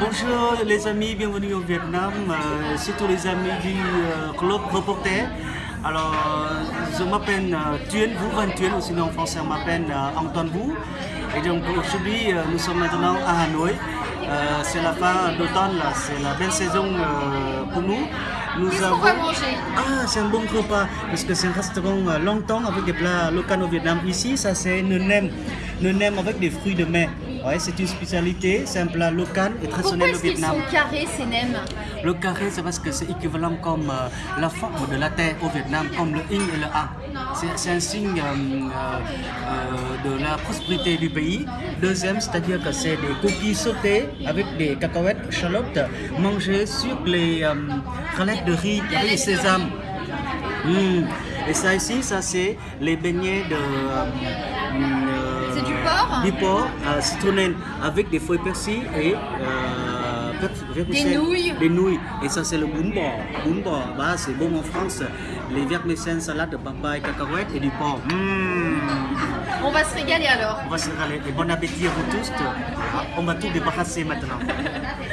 Bonjour les amis, bienvenue au Vietnam, euh, surtout les amis du euh, club reporter. Alors, je m'appelle euh, Van Thuyen, ou sinon en français on m'appelle euh, Antoine Bou. Et donc aujourd'hui, euh, nous sommes maintenant à Hanoï. Euh, c'est la fin d'automne, c'est la belle saison euh, pour nous. Nous Qu'est-ce qu'on va manger? Ah, c'est un bon repas, parce que c'est un restaurant euh, longtemps avec des plats locaux au Vietnam. Ici, ça c'est une nem, une nem avec des fruits de mer. Ouais, c'est une spécialité, c'est un plat local et Pourquoi traditionnel au est-ce qu'ils Vietnam. sont carrés ces nems Le carré, c'est parce que c'est équivalent comme euh, la forme de la terre au Vietnam, comme le yin et le a. C'est- un signe euh, euh, de la prospérité du pays. Deuxième, c'est-à-dire que c'est des cookies sautés avec des cacahuètes, échalotes, mangées sur les galettes de riz avec les sésames. Et ça ici, ça c'est les beignets de... du porc porc euh, citronné avec des feuilles persil et... euh, vermicelles. nouilles. Des nouilles. Et ça c'est le. Bún bò, bah, c'est bon en France. Les vermicelles, salade de papaye, cacahuètes et du porc. Mm. On va se régaler alors. On va se régaler. Et bon appétit à vous tous. On va tout débarrasser maintenant.